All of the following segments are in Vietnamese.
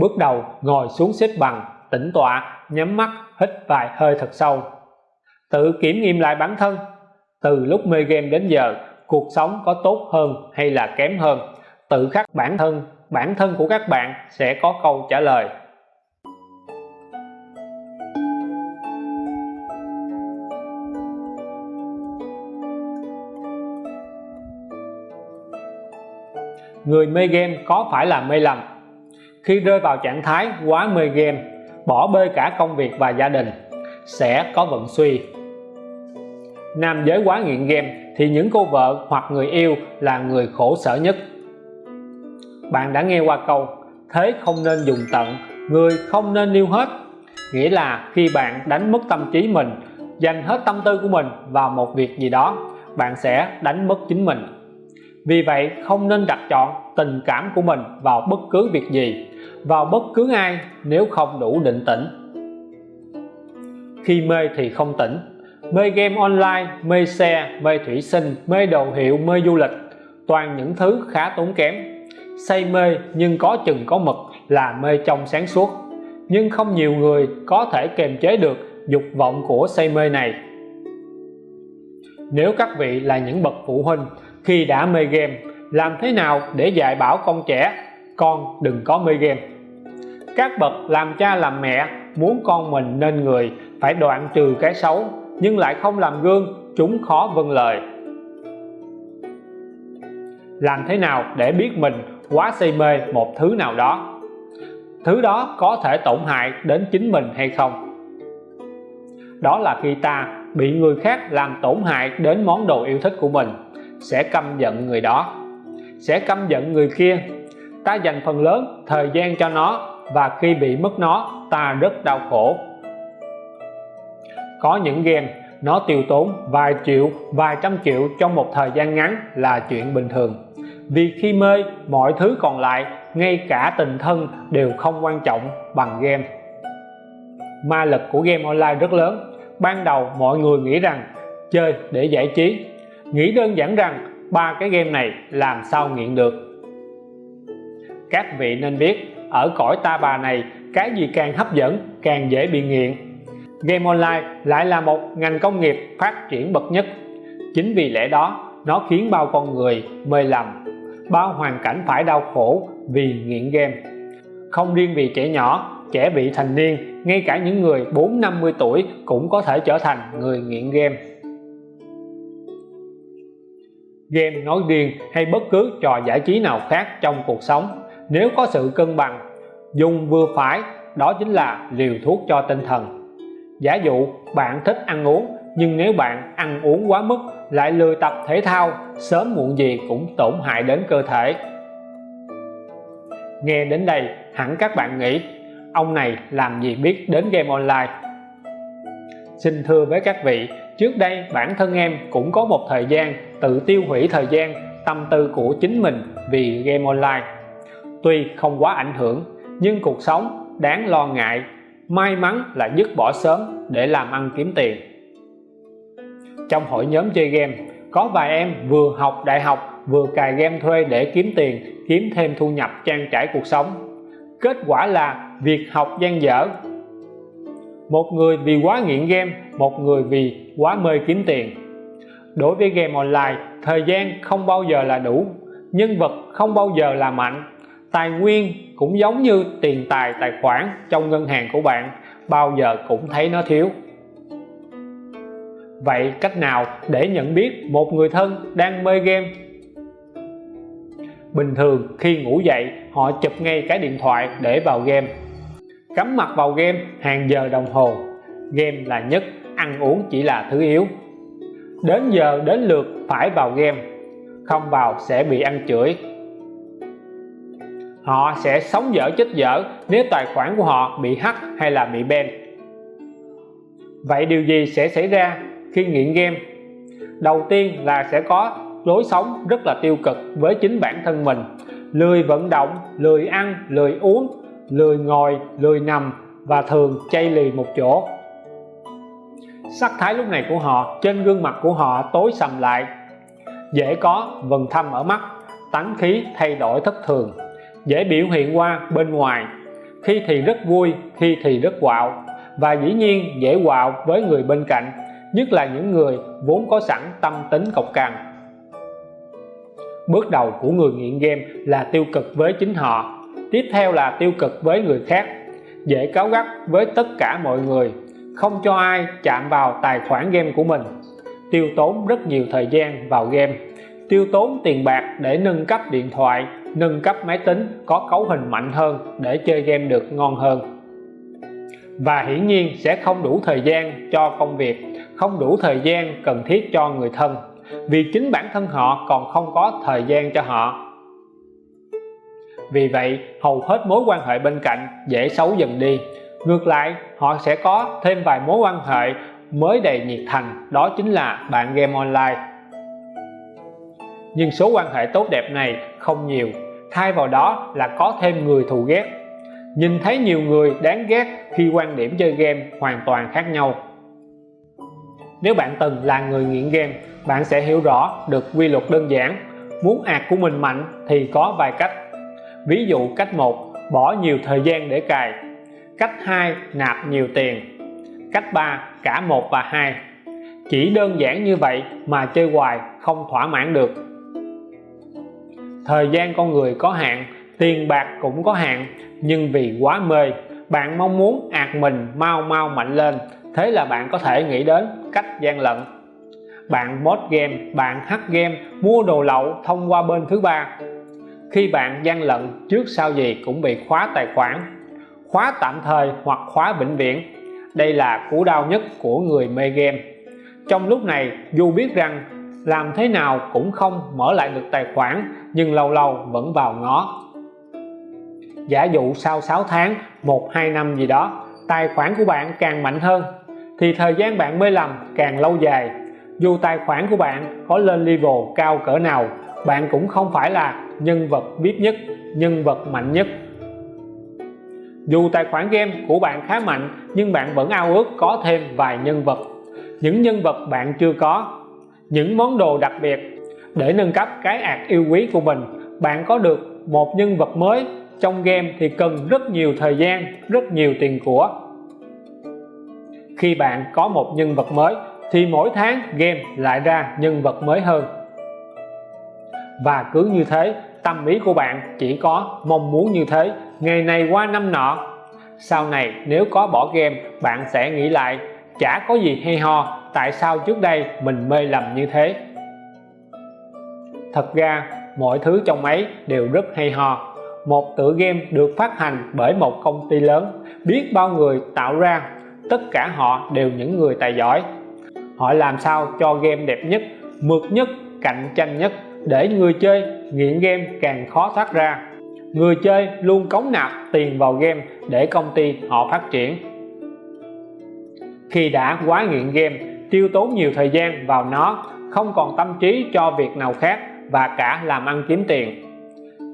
bước đầu, ngồi xuống xếp bằng, tĩnh tọa, nhắm mắt, hít vài hơi thật sâu. Tự kiểm nghiệm lại bản thân. Từ lúc mê game đến giờ, cuộc sống có tốt hơn hay là kém hơn? Tự khắc bản thân bản thân của các bạn sẽ có câu trả lời. Người mê game có phải là mê lầm? Khi rơi vào trạng thái quá mê game, bỏ bê cả công việc và gia đình, sẽ có vận suy. Nam giới quá nghiện game thì những cô vợ hoặc người yêu là người khổ sở nhất. Bạn đã nghe qua câu, thế không nên dùng tận, người không nên yêu hết. Nghĩa là khi bạn đánh mất tâm trí mình, dành hết tâm tư của mình vào một việc gì đó, bạn sẽ đánh mất chính mình. Vì vậy, không nên đặt chọn tình cảm của mình vào bất cứ việc gì vào bất cứ ai nếu không đủ định tĩnh. Khi mê thì không tỉnh. Mê game online, mê xe, mê thủy sinh, mê đồ hiệu, mê du lịch, toàn những thứ khá tốn kém. Say mê nhưng có chừng có mực là mê trong sáng suốt. Nhưng không nhiều người có thể kềm chế được dục vọng của say mê này. Nếu các vị là những bậc phụ huynh khi đã mê game, làm thế nào để dạy bảo con trẻ con đừng có mê game các bậc làm cha làm mẹ muốn con mình nên người phải đoạn trừ cái xấu, nhưng lại không làm gương, chúng khó vâng lời. Làm thế nào để biết mình quá say mê một thứ nào đó? Thứ đó có thể tổn hại đến chính mình hay không? Đó là khi ta bị người khác làm tổn hại đến món đồ yêu thích của mình, sẽ căm giận người đó. Sẽ căm giận người kia ta dành phần lớn thời gian cho nó, và khi bị mất nó, ta rất đau khổ. Có những game, nó tiêu tốn vài triệu, vài trăm triệu trong một thời gian ngắn là chuyện bình thường. Vì khi mê, mọi thứ còn lại, ngay cả tình thân đều không quan trọng bằng game. Ma lực của game online rất lớn. Ban đầu mọi người nghĩ rằng chơi để giải trí. Nghĩ đơn giản rằng ba cái game này làm sao nghiện được các vị nên biết, ở cõi ta bà này, cái gì càng hấp dẫn, càng dễ bị nghiện. Game online lại là một ngành công nghiệp phát triển bậc nhất. Chính vì lẽ đó, nó khiến bao con người mê lầm, bao hoàn cảnh phải đau khổ vì nghiện game. Không riêng vì trẻ nhỏ, trẻ vị thành niên, ngay cả những người 4-50 tuổi cũng có thể trở thành người nghiện game. Game nói riêng hay bất cứ trò giải trí nào khác trong cuộc sống nếu có sự cân bằng, dùng vừa phải, đó chính là liều thuốc cho tinh thần. Giả dụ bạn thích ăn uống, nhưng nếu bạn ăn uống quá mức, lại lười tập thể thao, sớm muộn gì cũng tổn hại đến cơ thể. Nghe đến đây, hẳn các bạn nghĩ, ông này làm gì biết đến game online? Xin thưa với các vị, trước đây bản thân em cũng có một thời gian tự tiêu hủy thời gian, tâm tư của chính mình vì game online tuy không quá ảnh hưởng, nhưng cuộc sống đáng lo ngại, may mắn là dứt bỏ sớm để làm ăn kiếm tiền. Trong hội nhóm chơi game, có vài em vừa học đại học, vừa cài game thuê để kiếm tiền, kiếm thêm thu nhập trang trải cuộc sống. Kết quả là việc học gian dở. Một người vì quá nghiện game, một người vì quá mê kiếm tiền. Đối với game online, thời gian không bao giờ là đủ, nhân vật không bao giờ là mạnh tài nguyên cũng giống như tiền tài tài khoản trong ngân hàng của bạn, bao giờ cũng thấy nó thiếu. Vậy cách nào để nhận biết một người thân đang mê game? Bình thường khi ngủ dậy, họ chụp ngay cái điện thoại để vào game. Cắm mặt vào game hàng giờ đồng hồ. Game là nhất, ăn uống chỉ là thứ yếu. Đến giờ đến lượt phải vào game. Không vào sẽ bị ăn chửi họ sẽ sống dở chết dở nếu tài khoản của họ bị hack hay là bị ban. Vậy điều gì sẽ xảy ra khi nghiện game? Đầu tiên là sẽ có lối sống rất là tiêu cực với chính bản thân mình. Lười vận động, lười ăn, lười uống, lười ngồi, lười nằm và thường chay lì một chỗ. Sắc thái lúc này của họ, trên gương mặt của họ tối sầm lại, dễ có vần thâm ở mắt, tánh khí thay đổi thất thường dễ biểu hiện qua bên ngoài. Khi thì rất vui, khi thì rất quạo. Và dĩ nhiên dễ quạo với người bên cạnh, nhất là những người vốn có sẵn tâm tính cộc cằn. Bước đầu của người nghiện game là tiêu cực với chính họ, tiếp theo là tiêu cực với người khác. Dễ cáo gắt với tất cả mọi người, không cho ai chạm vào tài khoản game của mình. Tiêu tốn rất nhiều thời gian vào game, tiêu tốn tiền bạc để nâng cấp điện thoại nâng cấp máy tính có cấu hình mạnh hơn để chơi game được ngon hơn. Và hiển nhiên sẽ không đủ thời gian cho công việc, không đủ thời gian cần thiết cho người thân, vì chính bản thân họ còn không có thời gian cho họ. Vì vậy, hầu hết mối quan hệ bên cạnh dễ xấu dần đi. Ngược lại, họ sẽ có thêm vài mối quan hệ mới đầy nhiệt thành, đó chính là bạn game online nhưng số quan hệ tốt đẹp này không nhiều. Thay vào đó là có thêm người thù ghét. Nhìn thấy nhiều người đáng ghét khi quan điểm chơi game hoàn toàn khác nhau. Nếu bạn từng là người nghiện game, bạn sẽ hiểu rõ được quy luật đơn giản. Muốn ạc của mình mạnh thì có vài cách. Ví dụ cách 1 bỏ nhiều thời gian để cài. Cách 2 nạp nhiều tiền. Cách 3 cả 1 và 2 chỉ đơn giản như vậy mà chơi hoài không thỏa mãn được thời gian con người có hạn, tiền bạc cũng có hạn, nhưng vì quá mê, bạn mong muốn ạt mình mau mau mạnh lên. Thế là bạn có thể nghĩ đến cách gian lận. Bạn mod game, bạn hack game, mua đồ lậu thông qua bên thứ ba. Khi bạn gian lận, trước sau gì cũng bị khóa tài khoản, khóa tạm thời hoặc khóa vĩnh viễn. Đây là cú đau nhất của người mê game. Trong lúc này, dù biết rằng làm thế nào cũng không mở lại được tài khoản, nhưng lâu lâu vẫn vào ngó. Giả dụ sau 6 tháng 1-2 năm gì đó, tài khoản của bạn càng mạnh hơn, thì thời gian bạn mê lầm càng lâu dài. Dù tài khoản của bạn có lên level cao cỡ nào, bạn cũng không phải là nhân vật biết nhất, nhân vật mạnh nhất. Dù tài khoản game của bạn khá mạnh, nhưng bạn vẫn ao ước có thêm vài nhân vật. Những nhân vật bạn chưa có những món đồ đặc biệt. Để nâng cấp cái ạc yêu quý của mình, bạn có được một nhân vật mới. Trong game thì cần rất nhiều thời gian, rất nhiều tiền của. Khi bạn có một nhân vật mới, thì mỗi tháng game lại ra nhân vật mới hơn. Và cứ như thế, tâm ý của bạn chỉ có mong muốn như thế, ngày này qua năm nọ. Sau này, nếu có bỏ game, bạn sẽ nghĩ lại chả có gì hay ho, tại sao trước đây mình mê lầm như thế? Thật ra, mọi thứ trong ấy đều rất hay ho. Một tựa game được phát hành bởi một công ty lớn, biết bao người tạo ra, tất cả họ đều những người tài giỏi. Họ làm sao cho game đẹp nhất, mượt nhất, cạnh tranh nhất, để người chơi nghiện game càng khó thoát ra. Người chơi luôn cống nạp tiền vào game để công ty họ phát triển khi đã quá nghiện game, tiêu tốn nhiều thời gian vào nó, không còn tâm trí cho việc nào khác và cả làm ăn kiếm tiền.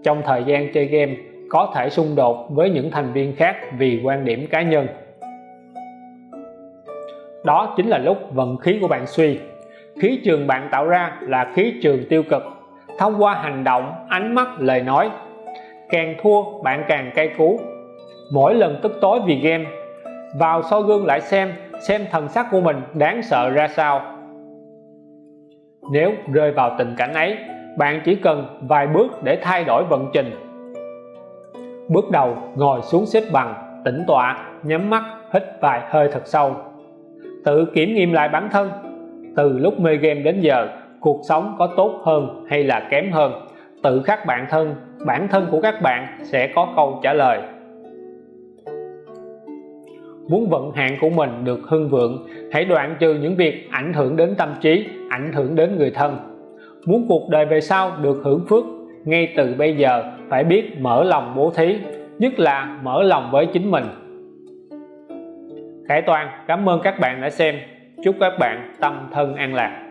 Trong thời gian chơi game, có thể xung đột với những thành viên khác vì quan điểm cá nhân. Đó chính là lúc vận khí của bạn suy. Khí trường bạn tạo ra là khí trường tiêu cực. Thông qua hành động, ánh mắt, lời nói, càng thua, bạn càng cay cú. Mỗi lần tức tối vì game, vào soi gương lại xem xem thần sắc của mình đáng sợ ra sao. Nếu rơi vào tình cảnh ấy, bạn chỉ cần vài bước để thay đổi vận trình. Bước đầu, ngồi xuống xếp bằng, tĩnh tọa, nhắm mắt, hít vài hơi thật sâu. Tự kiểm nghiệm lại bản thân. Từ lúc mê game đến giờ, cuộc sống có tốt hơn hay là kém hơn. Tự khắc bản thân bản thân của các bạn sẽ có câu trả lời muốn vận hạn của mình được hưng vượng, hãy đoạn trừ những việc ảnh hưởng đến tâm trí, ảnh hưởng đến người thân. Muốn cuộc đời về sau được hưởng phước, ngay từ bây giờ phải biết mở lòng bố thí, nhất là mở lòng với chính mình. Khải Toàn, cảm ơn các bạn đã xem. Chúc các bạn tâm thân an lạc.